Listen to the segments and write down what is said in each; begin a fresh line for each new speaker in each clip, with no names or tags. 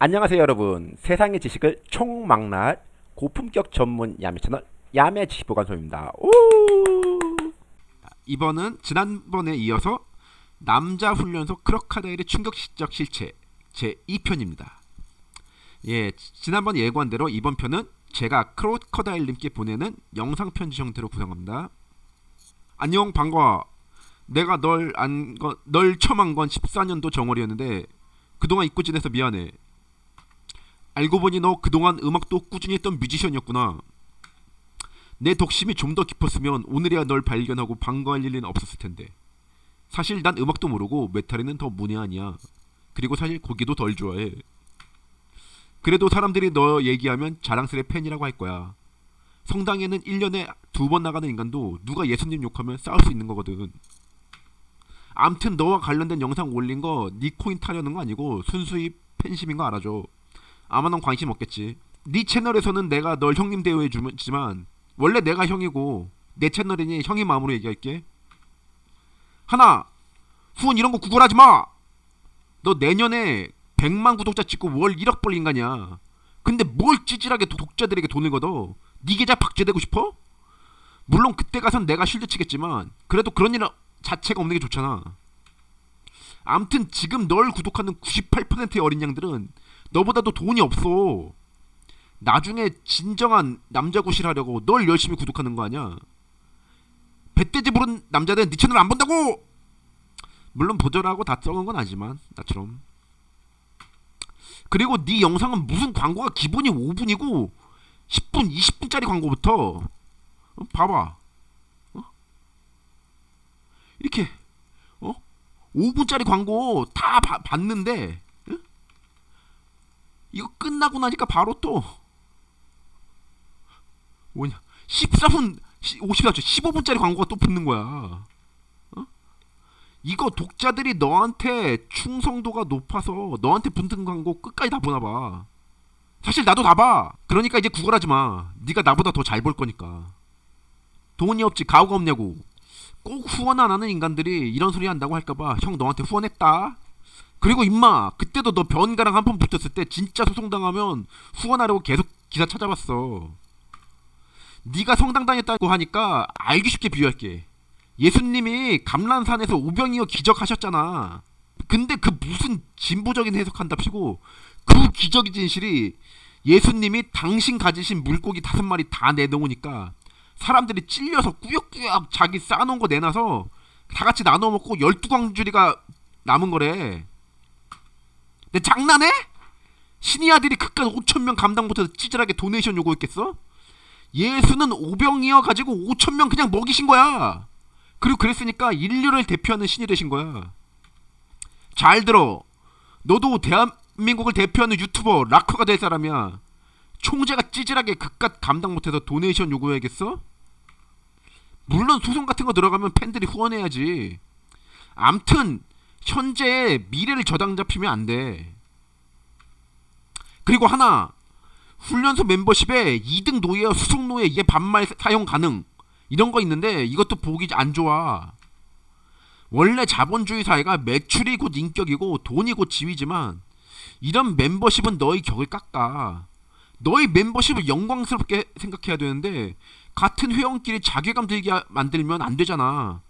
안녕하세요 여러분. 세상의 지식을 총망라할 고품격 전문 야매 채널 야매 지식보관소입니다. 오! 이번은 지난번에 이어서 남자 훈련소 크로카다일의 충격적 실체 제 2편입니다. 예 지난번 예고한 대로 이번 편은 제가 크로커다일님께 보내는 영상 편지 형태로 구성합니다. 안녕 반가워. 내가 널안널 처음 한건 14년도 정월이었는데 그동안 잊고 지내서 미안해 알고 보니 너 그동안 음악도 꾸준히 했던 뮤지션이었구나. 내 덕심이 좀 더 깊었으면 오늘이야 널 발견하고 반가워할 일은 없었을 텐데. 사실 난 음악도 모르고 메탈에는 더 문외한이야. 그리고 사실 고기도 덜 좋아해. 그래도 사람들이 너 얘기하면 자랑스레 팬이라고 할 거야. 성당에는 1년에 두 번 나가는 인간도 누가 예수님 욕하면 싸울 수 있는 거거든. 암튼 너와 관련된 영상 올린 거 니 코인 타려는 거 아니고 순수히 팬심인 거 알아줘. 아마 넌 관심 없겠지. 네 채널에서는 내가 널 형님 대우해 주지만 원래 내가 형이고 내 채널이니 형의 마음으로 얘기할게. 하나 후원 이런 거 구걸하지 마. 너 내년에 100만 구독자 찍고 월 1억 벌 인간이야. 근데 뭘 찌질하게 독자들에게 돈을 걷어? 네 계좌 박제되고 싶어? 물론 그때 가선 내가 실드 치겠지만 그래도 그런 일 자체가 없는 게 좋잖아. 암튼 지금 널 구독하는 98%의 어린 양들은 너보다도 돈이 없어. 나중에 진정한 남자 구실하려고 널 열심히 구독하는 거 아니야. 배떼지 부른 남자들은 네 채널 안 본다고! 물론 보절하고 다 썩은 건 아니지만 나처럼. 그리고 네 영상은 무슨 광고가 기본이 5분이고 10분, 20분짜리 광고부터 어? 봐봐. 어? 이렇게 어? 5분짜리 광고 다 바, 봤는데 이거 끝나고 나니까 바로 또 뭐냐 14분 50분 15분짜리 광고가 또 붙는 거야. 어? 이거 독자들이 너한테 충성도가 높아서 너한테 붙는 광고 끝까지 다 보나 봐. 사실 나도 다 봐. 그러니까 이제 구걸하지 마. 네가 나보다 더잘볼 거니까. 돈이 없지 가오가 없냐고. 꼭 후원 안 하는 인간들이 이런 소리 한다고 할까봐 형 너한테 후원했다. 그리고 임마 그때도 너 변가랑 한번 붙었을 때 진짜 소송당하면 후원하려고 계속 기사 찾아봤어. 네가 성당당했다고 하니까 알기 쉽게 비유할게. 예수님이 감란산에서 오병이어 기적하셨잖아. 근데 그 무슨 진보적인 해석한답시고 그 기적의 진실이 예수님이 당신 가지신 물고기 다섯 마리 다 내놓으니까 사람들이 찔려서 꾸역꾸역 자기 쌓아놓은 거 내놔서 다 같이 나눠 먹고 열두 광주리가 남은 거래 내 장난해? 신의 아들이 그깟 5천명 감당 못해서 찌질하게 도네이션 요구했겠어? 예수는 오병이어 가지고 5천명 그냥 먹이신 거야. 그리고 그랬으니까 인류를 대표하는 신이 되신 거야. 잘 들어. 너도 대한민국을 대표하는 유튜버 락커가 될 사람이야. 총재가 찌질하게 그깟 감당 못해서 도네이션 요구해야겠어? 물론 소송 같은 거 들어가면 팬들이 후원해야지. 암튼 현재 미래를 저당 잡히면 안 돼. 그리고 하나 훈련소 멤버십에 2등 노예와 수속 노예 이게 반말 사용 가능 이런 거 있는데 이것도 보기 안 좋아. 원래 자본주의 사회가 매출이 곧 인격이고 돈이 곧 지위지만 이런 멤버십은 너의 격을 깎아. 너의 멤버십을 영광스럽게 생각해야 되는데 같은 회원끼리 자괴감 들게 만들면 안 되잖아.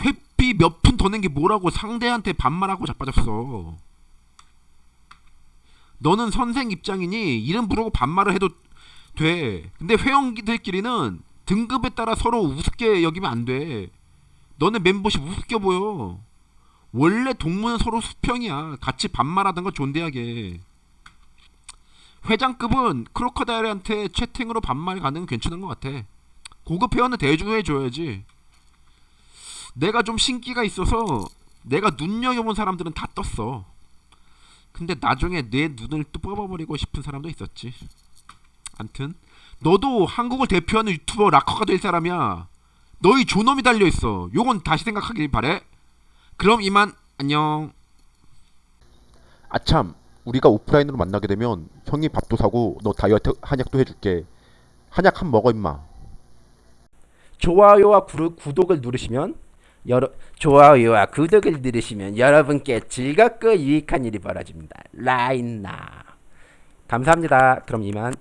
회 비몇푼 더 낸 게 뭐라고 상대한테 반말하고 자빠졌어. 너는 선생 입장이니 이름 부르고 반말을 해도 돼. 근데 회원들끼리는 등급에 따라 서로 우습게 여기면 안 돼. 너네 멤버십 우습게 보여. 원래 동무는 서로 수평이야. 같이 반말하던가 존대하게. 회장급은 크로커다일한테 채팅으로 반말 가능 괜찮은 것 같아. 고급 회원은 대주해줘야지. 내가 좀 신기가 있어서 내가 눈여겨본 사람들은 다 떴어. 근데 나중에 내 눈을 또 뽑아버리고 싶은 사람도 있었지. 암튼 너도 한국을 대표하는 유튜버 락커가 될 사람이야. 너희 존엄이 달려있어. 요건 다시 생각하길 바래. 그럼 이만 안녕.
아참 우리가 오프라인으로 만나게 되면 형이 밥도 사고 너 다이어트 한약도 해줄게. 한약 한 먹어 임마.
좋아요와 구독을 누르시면
여러, 좋아요와 구독을 누르시면 여러분께 즐겁고 유익한 일이 벌어집니다. 라인나 감사합니다. 그럼 이만